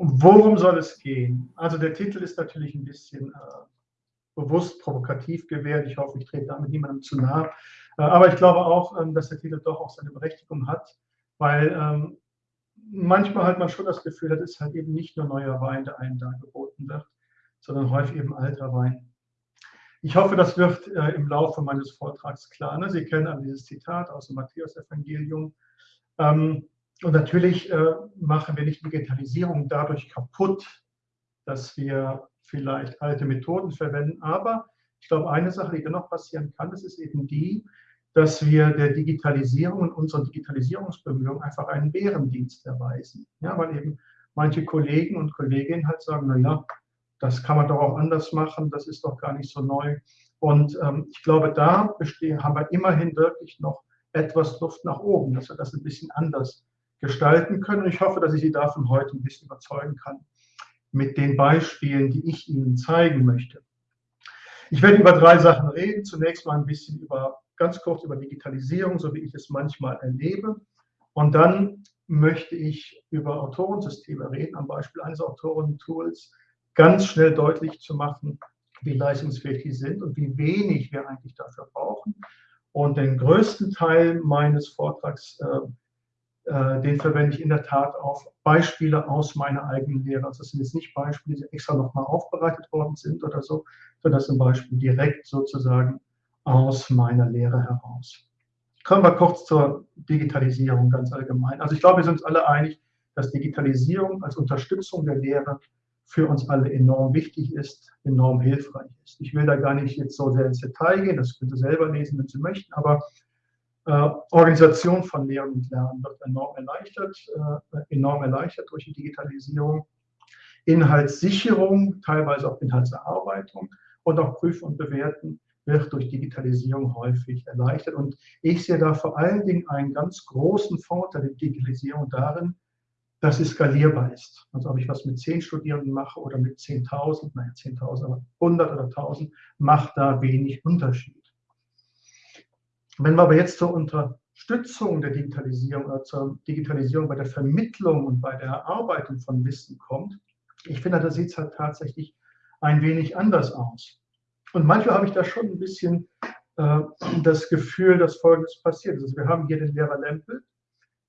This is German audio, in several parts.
worum soll es gehen? Also der Titel ist natürlich ein bisschen äh, bewusst provokativ gewählt. Ich hoffe, ich trete damit niemandem zu nahe. Äh, aber ich glaube auch, ähm, dass der Titel doch auch seine Berechtigung hat, weil ähm, manchmal hat man schon das Gefühl, das ist halt eben nicht nur neuer Wein, der einem da geboten wird, sondern häufig eben alter Wein. Ich hoffe, das wird äh, im Laufe meines Vortrags klar. Ne? Sie kennen alle dieses Zitat aus dem Matthäus-Evangelium. Ähm, und natürlich äh, machen wir nicht Digitalisierung dadurch kaputt, dass wir vielleicht alte Methoden verwenden. Aber ich glaube, eine Sache, die dennoch passieren kann, das ist eben die, dass wir der Digitalisierung und unseren Digitalisierungsbemühungen einfach einen Bärendienst erweisen. Ja, weil eben manche Kollegen und Kolleginnen halt sagen, naja, das kann man doch auch anders machen, das ist doch gar nicht so neu. Und ähm, ich glaube, da bestehen, haben wir immerhin wirklich noch etwas Luft nach oben, dass wir das ein bisschen anders gestalten können. Und ich hoffe, dass ich Sie davon heute ein bisschen überzeugen kann mit den Beispielen, die ich Ihnen zeigen möchte. Ich werde über drei Sachen reden. Zunächst mal ein bisschen über, ganz kurz über Digitalisierung, so wie ich es manchmal erlebe. Und dann möchte ich über Autorensysteme reden, am Beispiel eines Autorentools, ganz schnell deutlich zu machen, wie leistungsfähig die sind und wie wenig wir eigentlich dafür brauchen. Und den größten Teil meines Vortrags, äh, den verwende ich in der Tat auf Beispiele aus meiner eigenen Lehre. Also das sind jetzt nicht Beispiele, die extra nochmal aufbereitet worden sind oder so, sondern das sind Beispiele direkt sozusagen aus meiner Lehre heraus. Kommen wir kurz zur Digitalisierung ganz allgemein. Also ich glaube, wir sind uns alle einig, dass Digitalisierung als Unterstützung der Lehre für uns alle enorm wichtig ist, enorm hilfreich ist. Ich will da gar nicht jetzt so sehr ins Detail gehen, das könnt ihr selber lesen, wenn Sie möchten, aber äh, Organisation von Lehren und Lernen wird enorm erleichtert, äh, enorm erleichtert durch die Digitalisierung. Inhaltssicherung, teilweise auch Inhaltserarbeitung und auch Prüfen und Bewerten wird durch Digitalisierung häufig erleichtert. Und ich sehe da vor allen Dingen einen ganz großen Vorteil der Digitalisierung darin, dass es skalierbar ist. Also ob ich was mit 10 Studierenden mache oder mit 10.000, naja 10.000, aber 100 oder 1.000, macht da wenig Unterschied. Wenn wir aber jetzt zur Unterstützung der Digitalisierung oder zur Digitalisierung bei der Vermittlung und bei der Erarbeitung von Wissen kommt, ich finde, da sieht es halt tatsächlich ein wenig anders aus. Und manchmal habe ich da schon ein bisschen äh, das Gefühl, dass Folgendes passiert. Also wir haben hier den Lehrer Lempel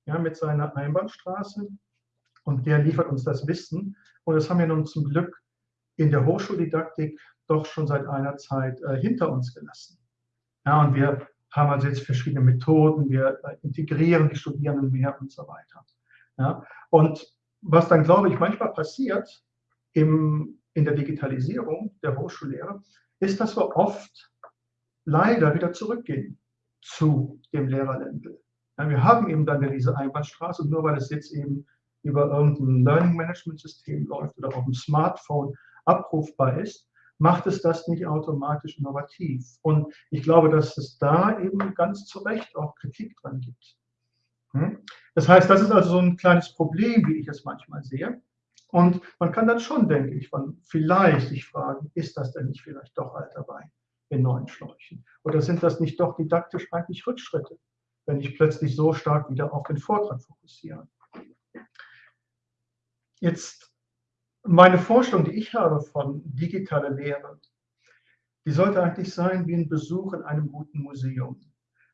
ja, mit seiner Einbahnstraße und der liefert uns das Wissen. Und das haben wir nun zum Glück in der Hochschuldidaktik doch schon seit einer Zeit äh, hinter uns gelassen. Ja, und wir haben also jetzt verschiedene Methoden, wir äh, integrieren die Studierenden mehr und so weiter. Ja, und was dann, glaube ich, manchmal passiert im, in der Digitalisierung der Hochschullehre, ist, dass wir oft leider wieder zurückgehen zu dem Lehrerländel. Ja, wir haben eben dann diese Einbahnstraße, nur weil es jetzt eben über irgendein Learning Management System läuft oder auf dem Smartphone abrufbar ist, macht es das nicht automatisch innovativ. Und ich glaube, dass es da eben ganz zu Recht auch Kritik dran gibt. Hm? Das heißt, das ist also so ein kleines Problem, wie ich es manchmal sehe. Und man kann dann schon, denke ich, von vielleicht sich fragen, ist das denn nicht vielleicht doch alter Wein in neuen Schläuchen? Oder sind das nicht doch didaktisch eigentlich Rückschritte, wenn ich plötzlich so stark wieder auf den Vortrag fokussiere? Jetzt meine Vorstellung, die ich habe von digitaler Lehre, die sollte eigentlich sein wie ein Besuch in einem guten Museum.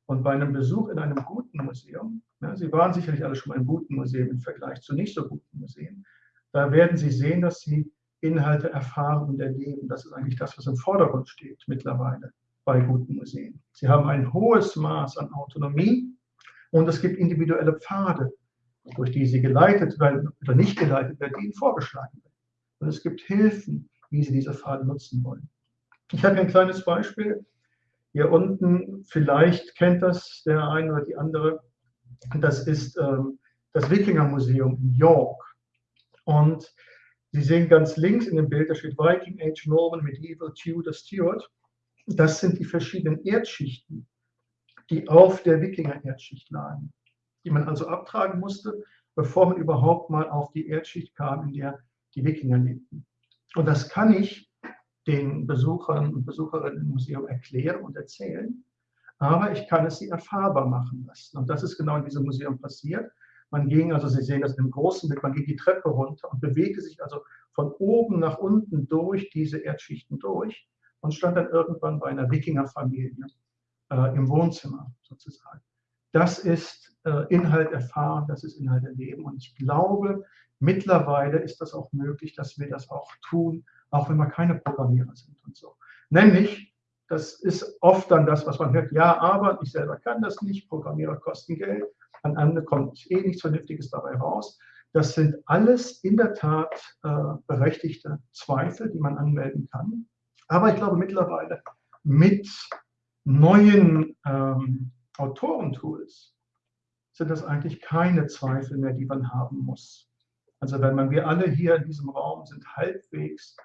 Und bei einem Besuch in einem guten Museum, ja, Sie waren sicherlich alle schon mal in guten Museen im Vergleich zu nicht so guten Museen, da werden Sie sehen, dass Sie Inhalte erfahren und erleben. Das ist eigentlich das, was im Vordergrund steht mittlerweile bei guten Museen. Sie haben ein hohes Maß an Autonomie und es gibt individuelle Pfade, durch die sie geleitet werden oder nicht geleitet werden, die ihnen vorgeschlagen werden. Und es gibt Hilfen, wie sie diese Pfade nutzen wollen. Ich habe ein kleines Beispiel. Hier unten, vielleicht kennt das der eine oder die andere, das ist ähm, das Wikinger-Museum in York. Und Sie sehen ganz links in dem Bild, da steht Viking Age, Norman, Medieval, Tudor, Stuart. Das sind die verschiedenen Erdschichten, die auf der Wikinger-Erdschicht lagen die man also abtragen musste, bevor man überhaupt mal auf die Erdschicht kam, in der die Wikinger lebten. Und das kann ich den Besuchern und Besucherinnen im Museum erklären und erzählen, aber ich kann es sie erfahrbar machen lassen. Und das ist genau in diesem Museum passiert. Man ging, also Sie sehen das in einem großen Bild, man ging die Treppe runter und bewegte sich also von oben nach unten durch diese Erdschichten durch und stand dann irgendwann bei einer Wikingerfamilie äh, im Wohnzimmer sozusagen. Das ist äh, Inhalt erfahren, das ist Inhalt erleben. Und ich glaube, mittlerweile ist das auch möglich, dass wir das auch tun, auch wenn wir keine Programmierer sind und so. Nämlich, das ist oft dann das, was man hört, ja, aber ich selber kann das nicht, Programmierer kosten Geld, an andere kommt eh nichts Vernünftiges dabei raus. Das sind alles in der Tat äh, berechtigte Zweifel, die man anmelden kann. Aber ich glaube mittlerweile mit neuen ähm, Autorentools sind das eigentlich keine Zweifel mehr, die man haben muss. Also wenn man, wir alle hier in diesem Raum sind halbwegs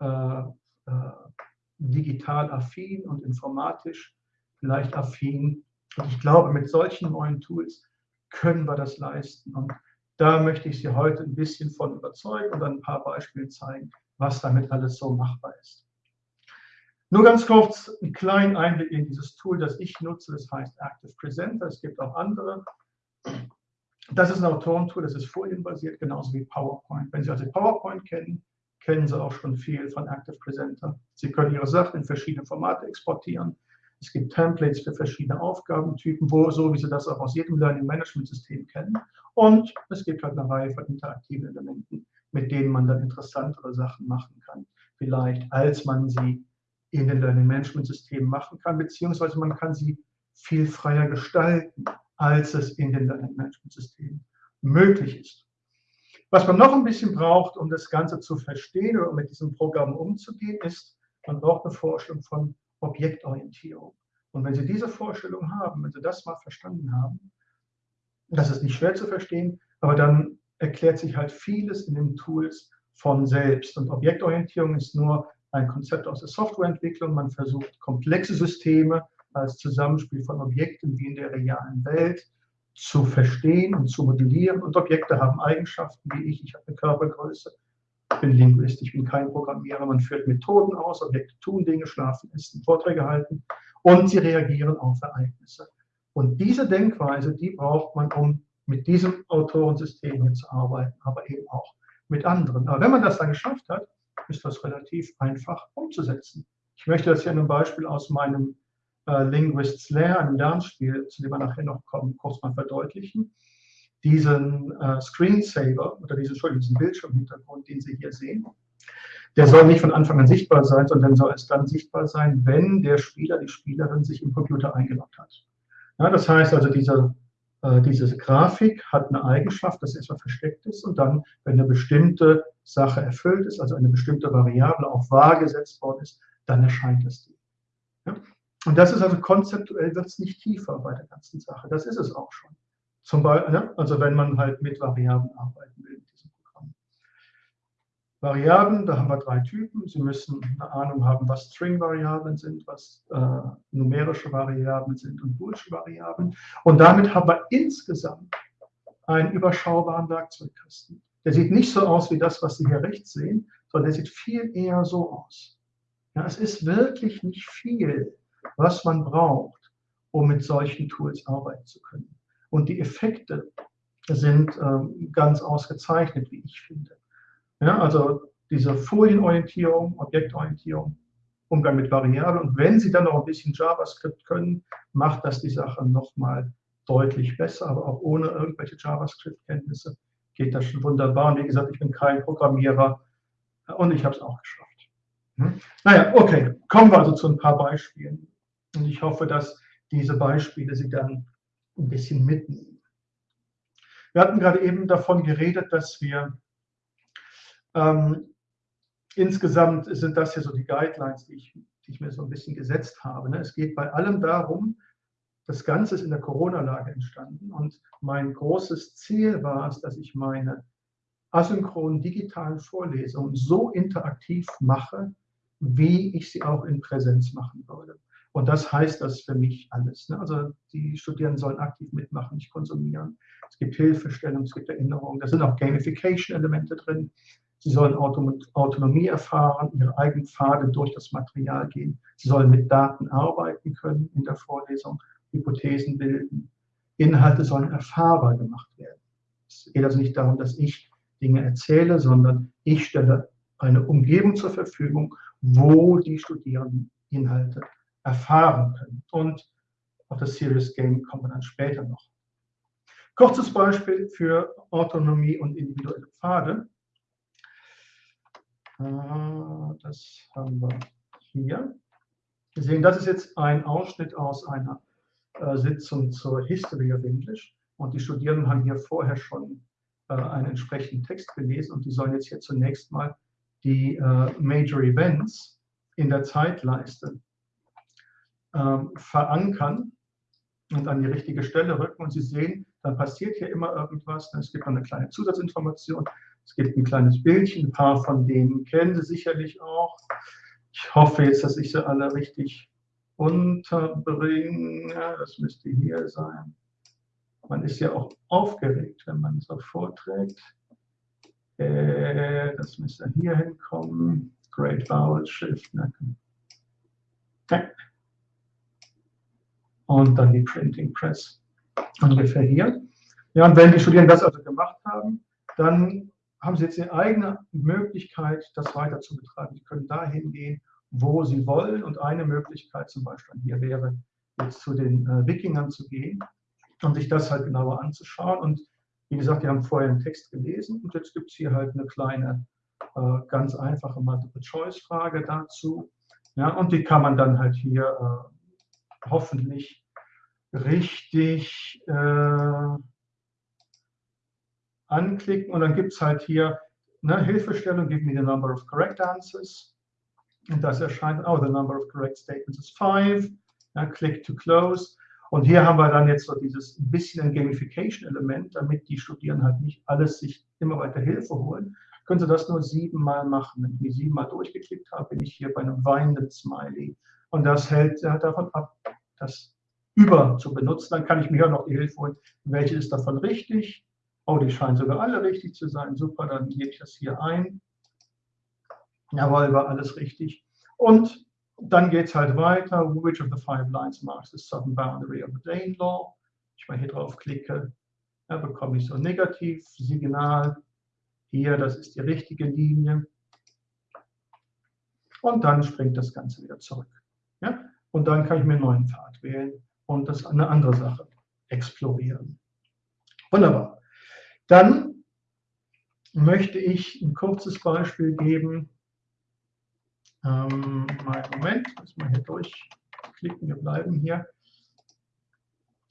äh, äh, digital affin und informatisch vielleicht affin. Und ich glaube, mit solchen neuen Tools können wir das leisten. Und da möchte ich Sie heute ein bisschen von überzeugen und ein paar Beispiele zeigen, was damit alles so machbar ist. Nur ganz kurz einen kleinen Einblick in dieses Tool, das ich nutze. Das heißt Active Presenter. Es gibt auch andere. Das ist ein Autorentool, das ist folienbasiert, genauso wie PowerPoint. Wenn Sie also PowerPoint kennen, kennen Sie auch schon viel von Active Presenter. Sie können Ihre Sachen in verschiedene Formate exportieren. Es gibt Templates für verschiedene Aufgabentypen, wo, so wie Sie das auch aus jedem Learning Management System kennen. Und es gibt halt eine Reihe von interaktiven Elementen, mit denen man dann interessantere Sachen machen kann, vielleicht als man sie in den Learning Management Systemen machen kann, beziehungsweise man kann sie viel freier gestalten, als es in den Learning Management Systemen möglich ist. Was man noch ein bisschen braucht, um das Ganze zu verstehen oder mit diesem Programm umzugehen, ist, man braucht eine Vorstellung von Objektorientierung. Und wenn Sie diese Vorstellung haben, wenn Sie das mal verstanden haben, das ist nicht schwer zu verstehen, aber dann erklärt sich halt vieles in den Tools von selbst. Und Objektorientierung ist nur ein Konzept aus der Softwareentwicklung. Man versucht, komplexe Systeme als Zusammenspiel von Objekten wie in der realen Welt zu verstehen und zu modellieren. Und Objekte haben Eigenschaften wie ich. Ich habe eine Körpergröße, bin Linguist, ich bin kein Programmierer. Man führt Methoden aus, Objekte tun Dinge, schlafen, essen, Vorträge halten und sie reagieren auf Ereignisse. Und diese Denkweise, die braucht man, um mit diesem Autorensystem hier zu arbeiten, aber eben auch mit anderen. Aber wenn man das dann geschafft hat, ist das relativ einfach umzusetzen. Ich möchte das hier in einem Beispiel aus meinem äh, Linguists Lair, einem Lernspiel, zu dem wir nachher noch kommen, kurz mal verdeutlichen. Diesen äh, Screensaver oder diesen, diesen Bildschirmhintergrund, den Sie hier sehen, der soll nicht von Anfang an sichtbar sein, sondern soll erst dann sichtbar sein, wenn der Spieler, die Spielerin sich im Computer eingeloggt hat. Ja, das heißt also, diese äh, diese Grafik hat eine Eigenschaft, dass erstmal versteckt ist und dann, wenn eine bestimmte Sache erfüllt ist, also eine bestimmte Variable auch wahr gesetzt worden ist, dann erscheint es dir. Und das ist also konzeptuell, wird es nicht tiefer bei der ganzen Sache. Das ist es auch schon. Zum Beispiel, ja? also wenn man halt mit Variablen arbeiten will. Variablen, da haben wir drei Typen. Sie müssen eine Ahnung haben, was String-Variablen sind, was äh, numerische Variablen sind und boolsche Variablen. Und damit haben wir insgesamt einen überschaubaren Werkzeugkasten. Der sieht nicht so aus wie das, was Sie hier rechts sehen, sondern der sieht viel eher so aus. Ja, es ist wirklich nicht viel, was man braucht, um mit solchen Tools arbeiten zu können. Und die Effekte sind ähm, ganz ausgezeichnet, wie ich finde. Ja, also diese Folienorientierung, Objektorientierung, Umgang mit Variablen. Und wenn Sie dann noch ein bisschen JavaScript können, macht das die Sache nochmal deutlich besser. Aber auch ohne irgendwelche JavaScript-Kenntnisse geht das schon wunderbar. Und wie gesagt, ich bin kein Programmierer und ich habe es auch geschafft. Hm? Naja, okay, kommen wir also zu ein paar Beispielen. Und ich hoffe, dass diese Beispiele Sie dann ein bisschen mitnehmen. Wir hatten gerade eben davon geredet, dass wir ähm, insgesamt sind das ja so die Guidelines, die ich, die ich, mir so ein bisschen gesetzt habe. Ne? Es geht bei allem darum, das Ganze ist in der Corona-Lage entstanden und mein großes Ziel war es, dass ich meine asynchronen digitalen Vorlesungen so interaktiv mache, wie ich sie auch in Präsenz machen würde. Und das heißt das für mich alles. Ne? Also die Studierenden sollen aktiv mitmachen, nicht konsumieren. Es gibt Hilfestellung, es gibt Erinnerungen, da sind auch Gamification-Elemente drin. Sie sollen Autonomie erfahren, ihre eigenen Pfade durch das Material gehen. Sie sollen mit Daten arbeiten können in der Vorlesung, Hypothesen bilden. Inhalte sollen erfahrbar gemacht werden. geht also nicht darum, dass ich Dinge erzähle, sondern ich stelle eine Umgebung zur Verfügung, wo die Studierenden Inhalte erfahren können. Und auf das Serious Game kommen wir dann später noch. Kurzes Beispiel für Autonomie und individuelle Pfade. Äh, das haben wir hier. Wir sehen, das ist jetzt ein Ausschnitt aus einer äh, Sitzung zur History of English. Und die Studierenden haben hier vorher schon äh, einen entsprechenden Text gelesen und die sollen jetzt hier zunächst mal die Major Events in der Zeitleiste ähm, verankern und an die richtige Stelle rücken. Und Sie sehen, dann passiert hier immer irgendwas. Es gibt eine kleine Zusatzinformation. Es gibt ein kleines Bildchen. Ein paar von denen kennen Sie sicherlich auch. Ich hoffe jetzt, dass ich sie alle richtig unterbringe. Das müsste hier sein. Man ist ja auch aufgeregt, wenn man so vorträgt. Äh, das müsste hier hinkommen. Great Vowel Shift. Okay und dann die Printing Press ungefähr hier. Ja, und wenn die Studierenden das also gemacht haben, dann haben sie jetzt eine eigene Möglichkeit, das weiter zu betreiben. Sie können dahin gehen, wo sie wollen. Und eine Möglichkeit zum Beispiel hier wäre, jetzt zu den äh, Wikingern zu gehen und sich das halt genauer anzuschauen. Und wie gesagt, die haben vorher einen Text gelesen und jetzt gibt es hier halt eine kleine, äh, ganz einfache Multiple-Choice-Frage dazu. Ja, und die kann man dann halt hier äh, hoffentlich richtig äh, anklicken und dann gibt es halt hier eine Hilfestellung, give me the number of correct answers. Und das erscheint, oh, the number of correct statements is five. Ja, click to close. Und hier haben wir dann jetzt so dieses bisschen ein Gamification-Element, damit die Studierenden halt nicht alles sich immer weiter Hilfe holen. Können Sie das nur siebenmal machen. Wenn ich mich siebenmal durchgeklickt habe, bin ich hier bei einem weinenden Smiley. Und das hält davon ab, das über zu benutzen. Dann kann ich mir auch noch die Hilfe holen, welche ist davon richtig. Oh, die scheinen sogar alle richtig zu sein. Super, dann gebe ich das hier ein. Jawohl, war alles richtig. Und dann geht es halt weiter. Which of the five lines marks the southern boundary of the Dane Law? Ich mal hier drauf klicke, dann bekomme ich so ein Negativsignal. Hier, das ist die richtige Linie. Und dann springt das Ganze wieder zurück. Ja? Und dann kann ich mir einen neuen Pfad wählen und das eine andere Sache explorieren. Wunderbar. Dann möchte ich ein kurzes Beispiel geben. Ähm, Moment, muss mal hier durchklicken, wir bleiben hier.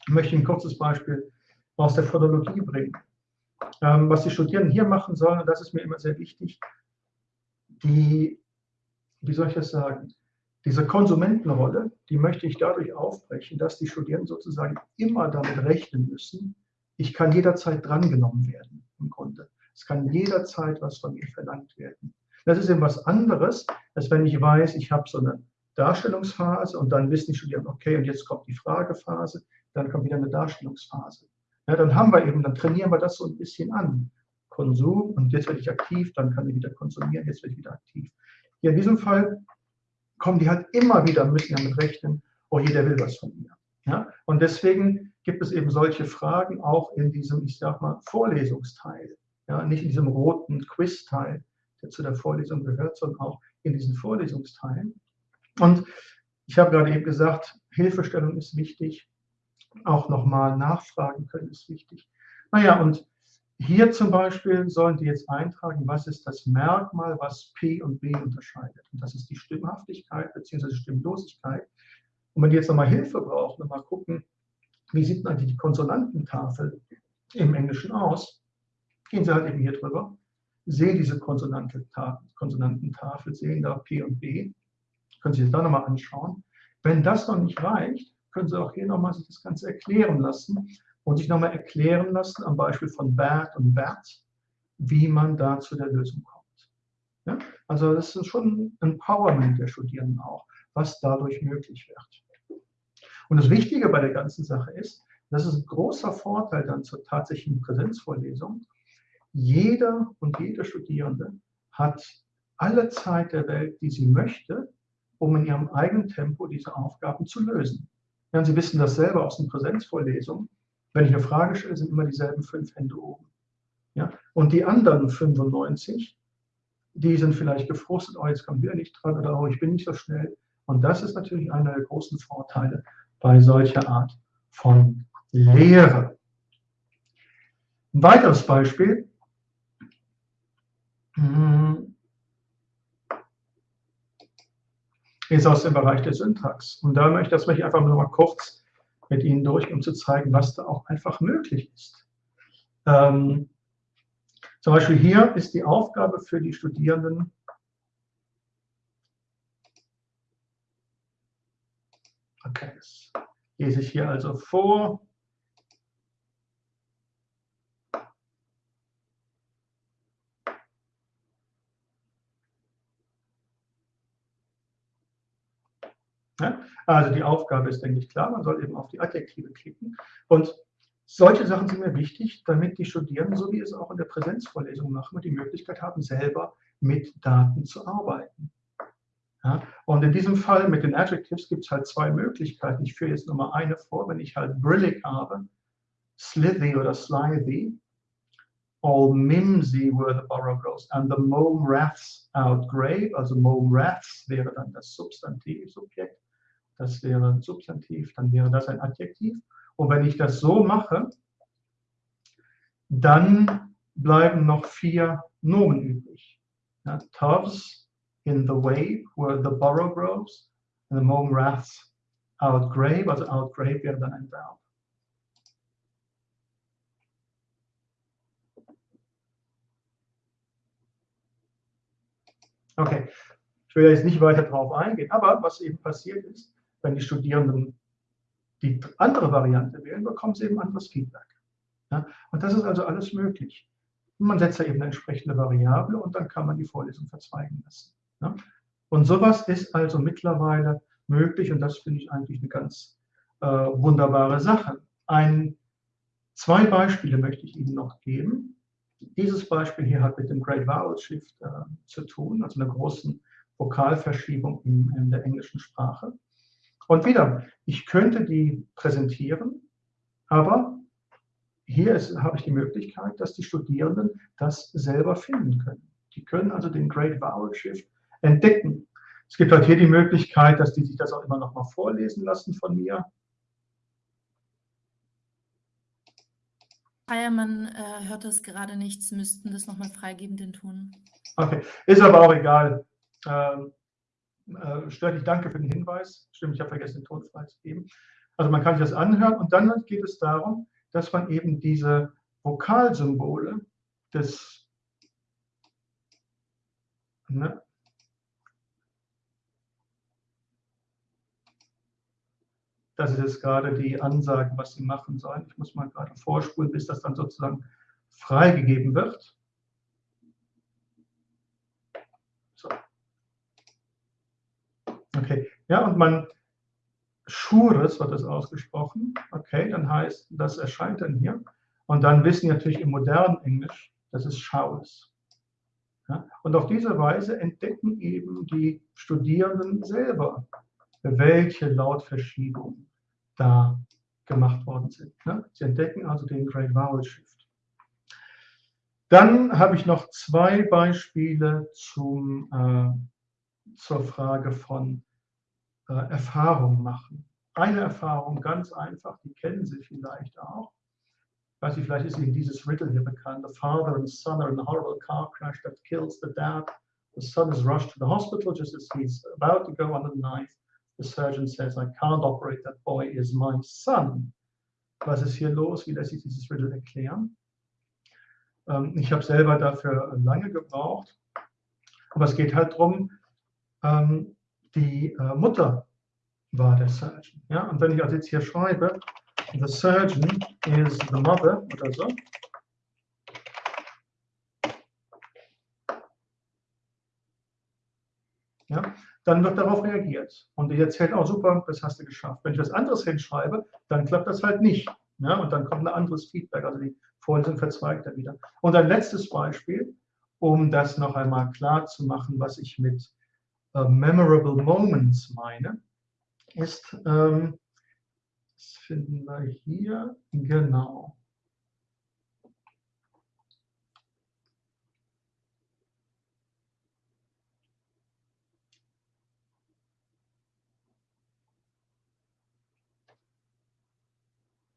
Ich möchte ein kurzes Beispiel aus der Phonologie bringen. Ähm, was die Studierenden hier machen sollen, und das ist mir immer sehr wichtig, die, wie soll ich das sagen, diese Konsumentenrolle, die möchte ich dadurch aufbrechen, dass die Studierenden sozusagen immer damit rechnen müssen, ich kann jederzeit drangenommen werden im Grunde. Es kann jederzeit was von mir verlangt werden. Das ist eben was anderes, als wenn ich weiß, ich habe so eine Darstellungsphase und dann wissen die Studierenden, okay, und jetzt kommt die Fragephase, dann kommt wieder eine Darstellungsphase. Ja, dann haben wir eben, dann trainieren wir das so ein bisschen an. Konsum und jetzt werde ich aktiv, dann kann ich wieder konsumieren, jetzt werde ich wieder aktiv. Hier in diesem Fall kommen die halt immer wieder, müssen damit rechnen, oh jeder will was von mir. Ja? Und deswegen gibt es eben solche Fragen auch in diesem, ich sag mal, Vorlesungsteil. Ja? Nicht in diesem roten Quiz-Teil, der zu der Vorlesung gehört, sondern auch in diesen Vorlesungsteilen. Und ich habe gerade eben gesagt, Hilfestellung ist wichtig, auch nochmal nachfragen können ist wichtig. Naja, und hier zum Beispiel sollen die jetzt eintragen, was ist das Merkmal, was P und B unterscheidet. Und das ist die Stimmhaftigkeit bzw. Stimmlosigkeit. Und wenn die jetzt nochmal Hilfe brauchen, nochmal gucken, wie sieht eigentlich die Konsonantentafel im Englischen aus, gehen sie halt eben hier drüber, sehen diese Konsonantentafel, sehen da P und B, können Sie sich da nochmal anschauen. Wenn das noch nicht reicht, können Sie auch hier nochmal sich das Ganze erklären lassen und sich nochmal erklären lassen, am Beispiel von Bert und Bert, wie man da zu der Lösung kommt. Ja? Also das ist schon ein Empowerment der Studierenden auch, was dadurch möglich wird. Und das Wichtige bei der ganzen Sache ist, das ist ein großer Vorteil dann zur tatsächlichen Präsenzvorlesung. Jeder und jede Studierende hat alle Zeit der Welt, die sie möchte, um in ihrem eigenen Tempo diese Aufgaben zu lösen. Ja, Sie wissen das selber aus den Präsenzvorlesungen. Wenn ich eine Frage stelle, sind immer dieselben fünf Hände oben. Ja? Und die anderen 95, die sind vielleicht gefrustet, oh, jetzt kommt wieder nicht dran oder oh, ich bin nicht so schnell. Und das ist natürlich einer der großen Vorteile bei solcher Art von Lehre. Ein weiteres Beispiel. Hm, ist aus dem Bereich der Syntax. Und da möchte, das möchte ich einfach nur mal kurz mit Ihnen durch, um zu zeigen, was da auch einfach möglich ist. Ähm, zum Beispiel hier ist die Aufgabe für die Studierenden, okay, das lese ich hier also vor. Also die Aufgabe ist, denke ich, klar, man soll eben auf die Adjektive klicken. Und solche Sachen sind mir wichtig, damit die Studierenden, so wie es auch in der Präsenzvorlesung machen, die Möglichkeit haben, selber mit Daten zu arbeiten. Ja, und in diesem Fall mit den Adjectives gibt es halt zwei Möglichkeiten. Ich führe jetzt nur mal eine vor, wenn ich halt brillig habe, slithy oder slithy, all mimsy were the borough grows, and the mome wraths outgrave, also mome wraths wäre dann das Substantiv, Subjekt, das wäre ein Substantiv, dann wäre das ein Adjektiv. Und wenn ich das so mache, dann bleiben noch vier Nomen übrig. Ja, Toves in the wave where the borough grows, and the mom wraths outgrave, also outgrave wäre dann ein Verb. Okay, ich will jetzt nicht weiter darauf eingehen, aber was eben passiert ist, wenn die Studierenden die andere Variante wählen, bekommen sie eben anderes Feedback. Ja? Und das ist also alles möglich. man setzt da eben eine entsprechende Variable und dann kann man die Vorlesung verzweigen lassen. Ja? Und sowas ist also mittlerweile möglich und das finde ich eigentlich eine ganz äh, wunderbare Sache. Ein, zwei Beispiele möchte ich Ihnen noch geben. Dieses Beispiel hier hat mit dem Great Vowel Shift äh, zu tun, also einer großen Vokalverschiebung in, in der englischen Sprache. Und wieder, ich könnte die präsentieren, aber hier ist, habe ich die Möglichkeit, dass die Studierenden das selber finden können. Die können also den Great Vowel Shift entdecken. Es gibt halt hier die Möglichkeit, dass die sich das auch immer noch mal vorlesen lassen von mir. Feiermann äh, hört das gerade nichts, müssten das nochmal freigeben, den Ton. Okay, ist aber auch egal. Ähm, äh, stört dich, danke für den Hinweis. Stimmt, ich habe vergessen, den Ton freizugeben. Also man kann sich das anhören und dann geht es darum, dass man eben diese Vokalsymbole des ne, Das ist jetzt gerade die Ansage, was Sie machen sollen. Ich muss mal gerade vorspulen, bis das dann sozusagen freigegeben wird. Okay, ja, und man, Schures wird das ausgesprochen. Okay, dann heißt, das erscheint dann hier. Und dann wissen natürlich im modernen Englisch, das ist Showers. Ja, und auf diese Weise entdecken eben die Studierenden selber, welche Lautverschiebungen da gemacht worden sind. Ne? Sie entdecken also den Great Vowel Shift. Dann habe ich noch zwei Beispiele zum äh, zur Frage von äh, Erfahrung machen. Eine Erfahrung, ganz einfach, die kennen Sie vielleicht auch. Ich weiß nicht, vielleicht ist Ihnen dieses Riddle hier bekannt. The father and son are in a horrible car crash that kills the dad. The son is rushed to the hospital just as he's about to go under the knife. The surgeon says, I can't operate, that boy is my son. Was ist hier los? Wie lässt sich dieses Riddle erklären? Ähm, ich habe selber dafür lange gebraucht. Aber es geht halt darum, ähm, die äh, Mutter war der Surgeon. Ja? Und wenn ich also jetzt hier schreibe, the surgeon is the mother oder so, ja, dann wird darauf reagiert. Und die erzählt, oh super, das hast du geschafft. Wenn ich was anderes hinschreibe, dann klappt das halt nicht. Ja, und dann kommt ein anderes Feedback, also die Vorlesung verzweigt er wieder. Und ein letztes Beispiel, um das noch einmal klar zu machen, was ich mit äh, Memorable Moments meine, ist, ähm, das finden wir hier, genau.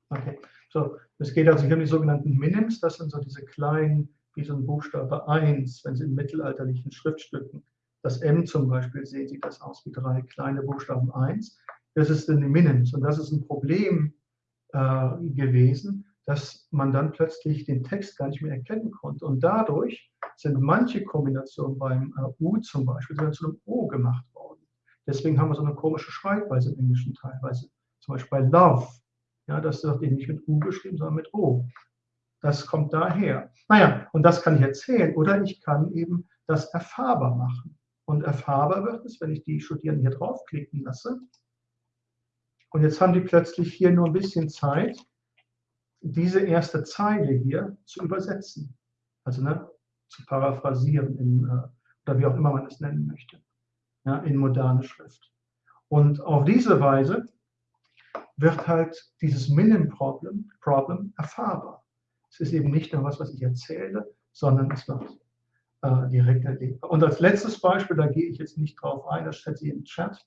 Okay, so, es geht also hier um die sogenannten Minims, das sind so diese kleinen, wie so ein Buchstabe 1, wenn sie in mittelalterlichen Schriftstücken das M zum Beispiel, sehen sieht das aus wie drei kleine Buchstaben 1. Das ist in Minims und das ist ein Problem äh, gewesen, dass man dann plötzlich den Text gar nicht mehr erkennen konnte. Und dadurch sind manche Kombinationen beim äh, U zum Beispiel zu einem O gemacht worden. Deswegen haben wir so eine komische Schreibweise im Englischen teilweise. Zum Beispiel bei Love. Ja, das wird eben nicht mit U geschrieben, sondern mit O. Das kommt daher. Naja, und das kann ich erzählen. Oder ich kann eben das erfahrbar machen. Und erfahrbar wird es, wenn ich die Studierenden hier draufklicken lasse. Und jetzt haben die plötzlich hier nur ein bisschen Zeit, diese erste Zeile hier zu übersetzen. Also ne, zu paraphrasieren in, äh, oder wie auch immer man es nennen möchte, ja, in moderne Schrift. Und auf diese Weise wird halt dieses Minim-Problem Problem erfahrbar. Es ist eben nicht nur was, was ich erzähle, sondern es wird äh, direkt erlebbar. Und als letztes Beispiel, da gehe ich jetzt nicht drauf ein, das steht sie im Chat,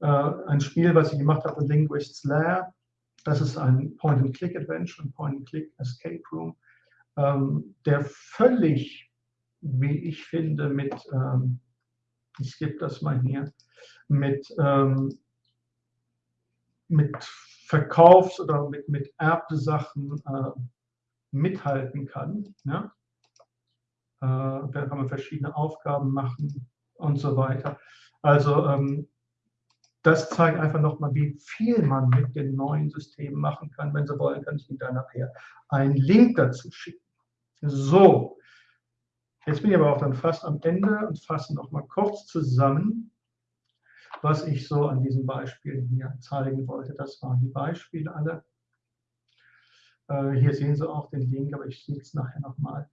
äh, ein Spiel, was ich gemacht habe, Linguists Lair. Das ist ein Point-and-Click-Adventure, ein Point-and-Click-Escape Room, ähm, der völlig, wie ich finde, mit, ähm, ich skippe das mal hier, mit, ähm, mit Verkaufs- oder mit, mit Erbsachen äh, mithalten kann. Ja? Äh, da kann man verschiedene Aufgaben machen und so weiter. Also ähm, das zeigt einfach nochmal, wie viel man mit den neuen Systemen machen kann. Wenn Sie wollen, kann ich Ihnen da nachher einen Link dazu schicken. So, jetzt bin ich aber auch dann fast am Ende und fasse nochmal kurz zusammen, was ich so an diesen Beispielen hier zeigen wollte. Das waren die Beispiele alle. Äh, hier sehen Sie auch den Link, aber ich sehe es nachher nochmal.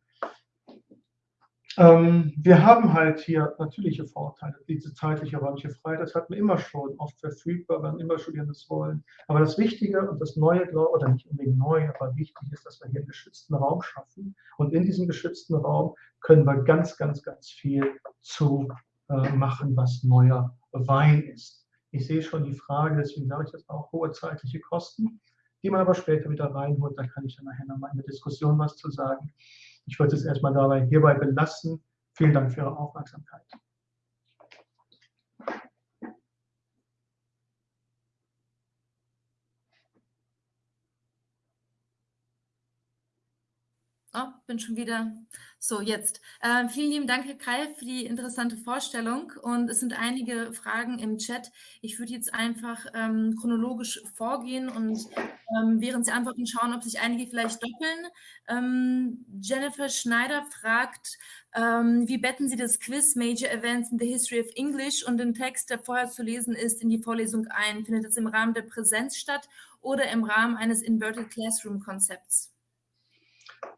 Ähm, wir haben halt hier natürliche Vorteile, diese zeitliche räumliche Freiheit, das hatten wir immer schon oft verfügbar, wenn immer Studierende das wollen. Aber das Wichtige und das Neue, oder nicht unbedingt neu, aber wichtig ist, dass wir hier einen geschützten Raum schaffen. Und in diesem geschützten Raum können wir ganz, ganz, ganz viel zu äh, machen, was neuer Wein ist. Ich sehe schon die Frage, deswegen sage ich das auch, hohe zeitliche Kosten, die man aber später wieder reinholt. Da kann ich dann nachher nochmal in der Diskussion was zu sagen. Ich wollte es erstmal dabei hierbei belassen. Vielen Dank für Ihre Aufmerksamkeit. Oh, bin schon wieder. So, jetzt. Äh, vielen lieben Dank, Herr Kai, für die interessante Vorstellung. Und es sind einige Fragen im Chat. Ich würde jetzt einfach ähm, chronologisch vorgehen und ähm, während Sie antworten, schauen, ob sich einige vielleicht doppeln. Ähm, Jennifer Schneider fragt, ähm, wie betten Sie das Quiz Major Events in the History of English und den Text, der vorher zu lesen ist, in die Vorlesung ein? Findet es im Rahmen der Präsenz statt oder im Rahmen eines Inverted Classroom Konzepts?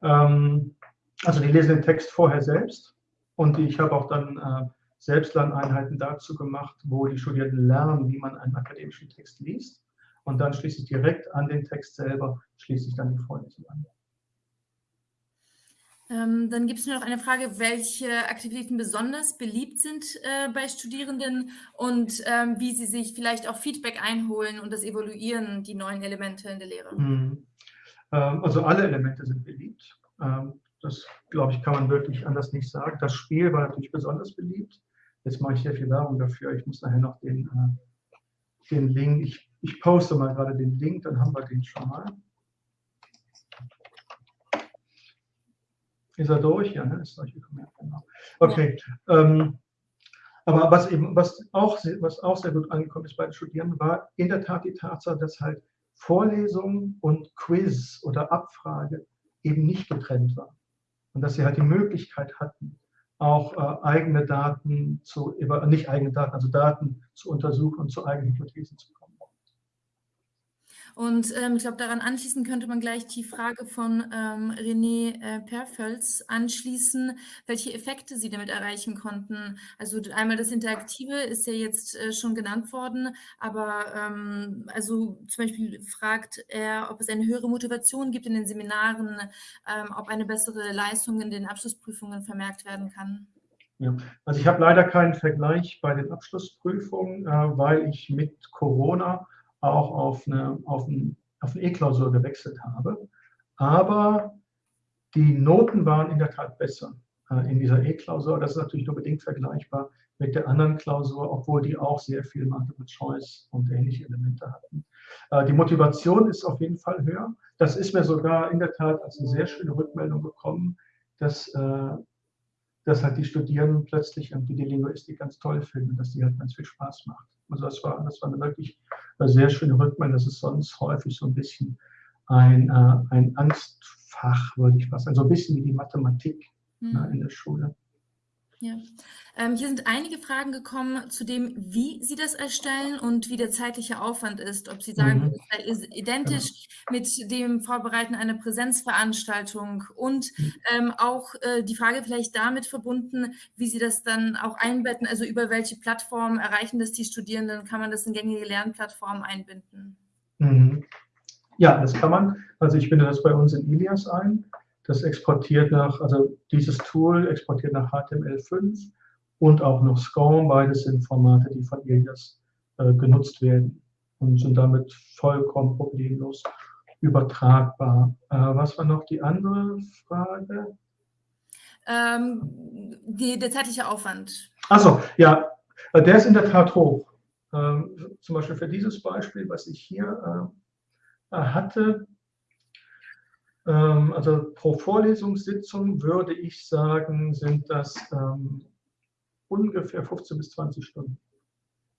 Ähm, also die lesen den Text vorher selbst und ich habe auch dann äh, Selbstlerneinheiten dazu gemacht, wo die Studierenden lernen, wie man einen akademischen Text liest. Und dann schließe ich direkt an den Text selber, schließe ich dann die Vorlesung an. Ähm, dann gibt es nur noch eine Frage, welche Aktivitäten besonders beliebt sind äh, bei Studierenden und ähm, wie sie sich vielleicht auch Feedback einholen und das evaluieren, die neuen Elemente in der Lehre. Mhm. Ähm, also alle Elemente sind beliebt. Ähm, das, glaube ich, kann man wirklich anders nicht sagen. Das Spiel war natürlich besonders beliebt. Jetzt mache ich sehr viel Werbung dafür. Ich muss nachher noch den, äh, den Link, ich, ich poste mal gerade den Link, dann haben wir den schon mal. Ist er durch? Ja, ne? ist. Ja, genau. Okay. Ja. Ähm, aber was eben, was auch, was auch sehr gut angekommen ist bei den Studierenden, war in der Tat die Tatsache, dass halt Vorlesung und Quiz oder Abfrage eben nicht getrennt war. Und dass sie halt die Möglichkeit hatten, auch äh, eigene Daten zu, nicht eigene Daten, also Daten zu untersuchen und zu eigenen Hypothesen zu kommen. Und ähm, ich glaube, daran anschließen könnte man gleich die Frage von ähm, René äh, Perfels anschließen, welche Effekte Sie damit erreichen konnten. Also einmal das Interaktive ist ja jetzt äh, schon genannt worden, aber ähm, also zum Beispiel fragt er, ob es eine höhere Motivation gibt in den Seminaren, ähm, ob eine bessere Leistung in den Abschlussprüfungen vermerkt werden kann. Ja, also ich habe leider keinen Vergleich bei den Abschlussprüfungen, äh, weil ich mit Corona auch auf, eine, auf ein auf eine E-Klausur gewechselt habe. Aber die Noten waren in der Tat besser äh, in dieser E-Klausur. Das ist natürlich nur bedingt vergleichbar mit der anderen Klausur, obwohl die auch sehr viel Multiple Choice und ähnliche Elemente hatten. Äh, die Motivation ist auf jeden Fall höher. Das ist mir sogar in der Tat als eine sehr schöne Rückmeldung gekommen, dass, äh, dass halt die Studierenden plötzlich irgendwie die Linguistik ganz toll finden, dass die halt ganz viel Spaß macht. Also das war, das war eine wirklich eine sehr schöne Rückmeldung. Das ist sonst häufig so ein bisschen ein, ein Angstfach, würde ich fast sagen, so ein bisschen wie die Mathematik mhm. in der Schule. Ja. Ähm, hier sind einige Fragen gekommen zu dem, wie Sie das erstellen und wie der zeitliche Aufwand ist. Ob Sie sagen, mhm. das ist identisch genau. mit dem Vorbereiten einer Präsenzveranstaltung und mhm. ähm, auch äh, die Frage vielleicht damit verbunden, wie Sie das dann auch einbetten, also über welche Plattformen erreichen das die Studierenden, kann man das in gängige Lernplattformen einbinden? Mhm. Ja, das kann man. Also ich binde das bei uns in Ilias ein. Das exportiert nach, also dieses Tool exportiert nach HTML5 und auch noch SCORM. Beides sind Formate, die von Ilias äh, genutzt werden und sind damit vollkommen problemlos übertragbar. Äh, was war noch die andere Frage? Ähm, die, der zeitliche Aufwand. Achso, ja, äh, der ist in der Tat hoch. Ähm, zum Beispiel für dieses Beispiel, was ich hier äh, hatte, ähm, also pro Vorlesungssitzung würde ich sagen, sind das ähm, ungefähr 15 bis 20 Stunden.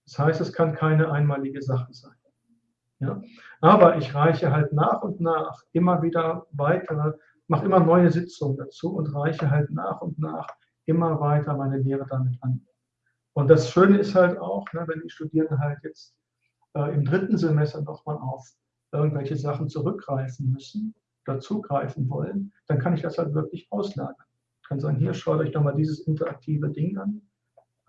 Das heißt, es kann keine einmalige Sache sein. Ja? Aber ich reiche halt nach und nach immer wieder weitere, mache immer neue Sitzungen dazu und reiche halt nach und nach immer weiter meine Lehre damit an. Und das Schöne ist halt auch, ne, wenn die Studierenden halt jetzt äh, im dritten Semester nochmal auf irgendwelche Sachen zurückgreifen müssen, dazugreifen wollen, dann kann ich das halt wirklich auslagern. Ich kann sagen, hier schaut euch doch mal dieses interaktive Ding an,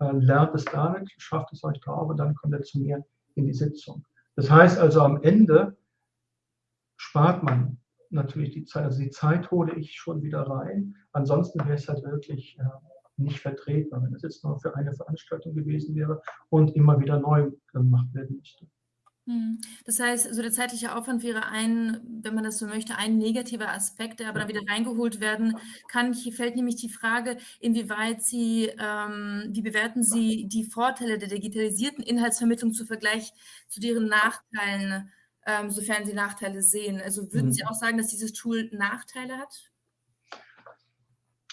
äh, lernt es damit, schafft es euch drauf und dann kommt ihr zu mir in die Sitzung. Das heißt also, am Ende spart man natürlich die Zeit. Also die Zeit hole ich schon wieder rein. Ansonsten wäre es halt wirklich äh, nicht vertretbar, wenn es jetzt nur für eine Veranstaltung gewesen wäre und immer wieder neu gemacht werden müsste. Hm. Das heißt, so der zeitliche Aufwand wäre ein, wenn man das so möchte, ein negativer Aspekt, der aber dann wieder reingeholt werden kann. Hier fällt nämlich die Frage, inwieweit Sie, ähm, wie bewerten Sie die Vorteile der digitalisierten Inhaltsvermittlung zu Vergleich zu deren Nachteilen, ähm, sofern Sie Nachteile sehen? Also würden mhm. Sie auch sagen, dass dieses Tool Nachteile hat?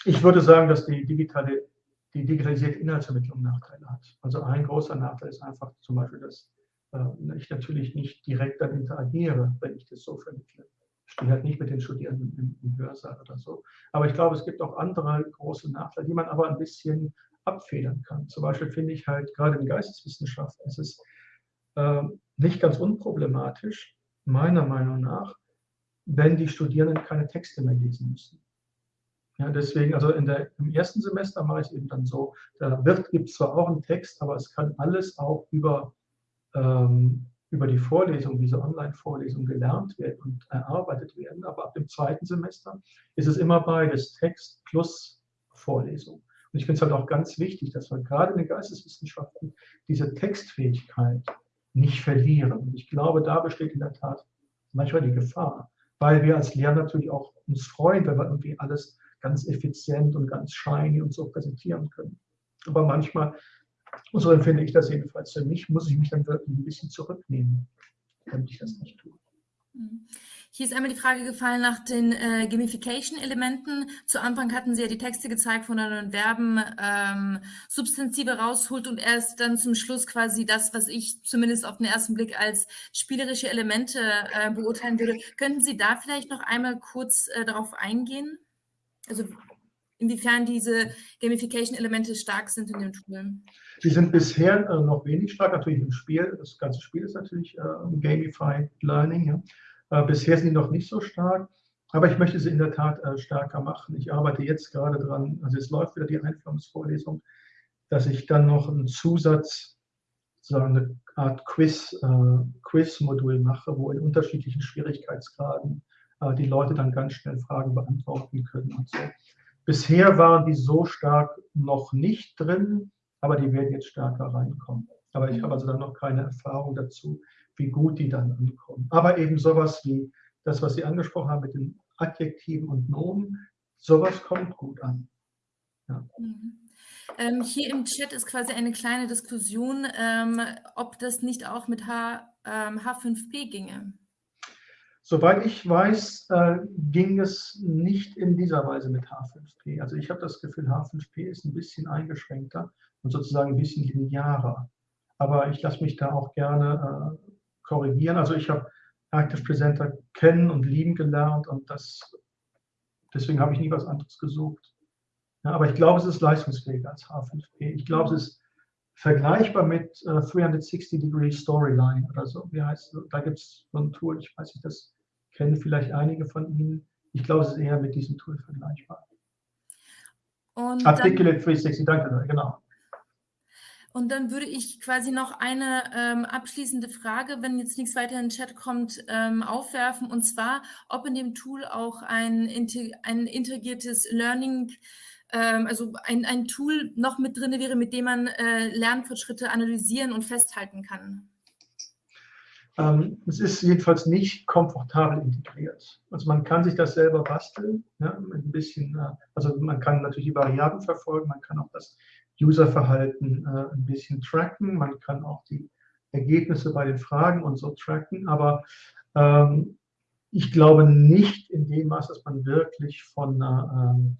Ich würde sagen, dass die digitale, die digitalisierte Inhaltsvermittlung Nachteile hat. Also ein großer Nachteil ist einfach zum Beispiel, dass äh, ich natürlich nicht direkt dann interagiere, wenn ich das so vermittle. Ich stehe halt nicht mit den Studierenden im, im Hörsaal oder so. Aber ich glaube, es gibt auch andere große Nachteile, die man aber ein bisschen abfedern kann. Zum Beispiel finde ich halt gerade in Geisteswissenschaften ist es äh, nicht ganz unproblematisch, meiner Meinung nach, wenn die Studierenden keine Texte mehr lesen müssen. Ja, deswegen, also der, im ersten Semester mache ich es eben dann so, da gibt es zwar auch einen Text, aber es kann alles auch über über die Vorlesung, diese Online-Vorlesung gelernt werden und erarbeitet werden. Aber ab dem zweiten Semester ist es immer beides, Text plus Vorlesung. Und ich finde es halt auch ganz wichtig, dass wir gerade in den Geisteswissenschaften diese Textfähigkeit nicht verlieren. Und ich glaube, da besteht in der Tat manchmal die Gefahr, weil wir als Lehrer natürlich auch uns freuen, wenn wir irgendwie alles ganz effizient und ganz shiny und so präsentieren können. Aber manchmal so empfinde ich das jedenfalls. Für mich muss ich mich dann wirklich ein bisschen zurücknehmen, damit ich das nicht tue. Mhm. Hier ist einmal die Frage gefallen nach den äh, Gamification-Elementen. Zu Anfang hatten Sie ja die Texte gezeigt, wo man Verben ähm, Substantive rausholt und erst dann zum Schluss quasi das, was ich zumindest auf den ersten Blick als spielerische Elemente äh, beurteilen würde. Könnten Sie da vielleicht noch einmal kurz äh, darauf eingehen? Also inwiefern diese Gamification-Elemente stark sind in den Tool? Sie sind bisher äh, noch wenig stark, natürlich im Spiel. Das ganze Spiel ist natürlich äh, Gamified Learning. Ja. Äh, bisher sind sie noch nicht so stark, aber ich möchte sie in der Tat äh, stärker machen. Ich arbeite jetzt gerade dran, also es läuft wieder die Einführungsvorlesung, dass ich dann noch einen Zusatz, sozusagen eine Art Quiz, äh, Quiz-Modul mache, wo in unterschiedlichen Schwierigkeitsgraden äh, die Leute dann ganz schnell Fragen beantworten können und so. Bisher waren die so stark noch nicht drin, aber die werden jetzt stärker reinkommen. Aber ich habe also dann noch keine Erfahrung dazu, wie gut die dann ankommen. Aber eben sowas wie das, was Sie angesprochen haben mit den Adjektiven und Nomen, sowas kommt gut an. Ja. Mhm. Ähm, hier im Chat ist quasi eine kleine Diskussion, ähm, ob das nicht auch mit H, ähm, H5P ginge. Soweit ich weiß, äh, ging es nicht in dieser Weise mit H5P. Also ich habe das Gefühl, H5P ist ein bisschen eingeschränkter und sozusagen ein bisschen linearer. Aber ich lasse mich da auch gerne äh, korrigieren. Also ich habe Active Presenter kennen und lieben gelernt und das, deswegen habe ich nie was anderes gesucht. Ja, aber ich glaube, es ist leistungsfähiger als H5P. Ich glaube, es ist vergleichbar mit äh, 360 Degree Storyline oder so. Wie heißt es? Da gibt es so ein Tool, ich weiß nicht, das kennen vielleicht einige von Ihnen. Ich glaube, es ist eher mit diesem Tool vergleichbar. Und Articulate 360, danke, genau. Und dann würde ich quasi noch eine ähm, abschließende Frage, wenn jetzt nichts weiter in den Chat kommt, ähm, aufwerfen. Und zwar, ob in dem Tool auch ein, ein integriertes Learning, ähm, also ein, ein Tool noch mit drin wäre, mit dem man äh, Lernfortschritte analysieren und festhalten kann. Ähm, es ist jedenfalls nicht komfortabel integriert. Also man kann sich das selber basteln, ja, mit ein bisschen, äh, also man kann natürlich die Variablen verfolgen, man kann auch das Userverhalten äh, ein bisschen tracken, man kann auch die Ergebnisse bei den Fragen und so tracken, aber ähm, ich glaube nicht in dem Maß, dass man wirklich von einer, ähm,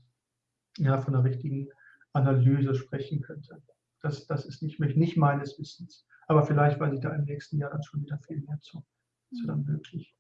ja, von einer richtigen Analyse sprechen könnte. Das, das ist nicht, nicht meines Wissens. Aber vielleicht weiß ich da im nächsten Jahr dann schon wieder viel mehr zu. Das wäre dann möglich.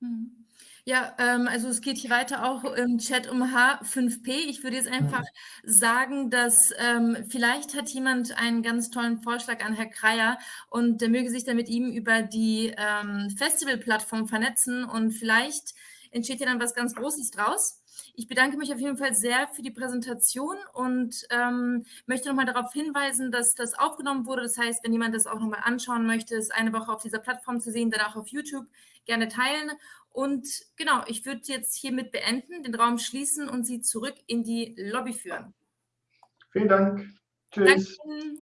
Mhm. Ja, ähm, also es geht hier weiter auch im Chat um H5P. Ich würde jetzt einfach sagen, dass ähm, vielleicht hat jemand einen ganz tollen Vorschlag an Herr Kreier und der möge sich dann mit ihm über die ähm, Festival-Plattform vernetzen und vielleicht entsteht ja dann was ganz Großes draus. Ich bedanke mich auf jeden Fall sehr für die Präsentation und ähm, möchte nochmal darauf hinweisen, dass das aufgenommen wurde. Das heißt, wenn jemand das auch nochmal anschauen möchte, ist eine Woche auf dieser Plattform zu sehen, dann auch auf YouTube gerne teilen. Und genau, ich würde jetzt hiermit beenden, den Raum schließen und Sie zurück in die Lobby führen. Vielen Dank. Tschüss. Danke.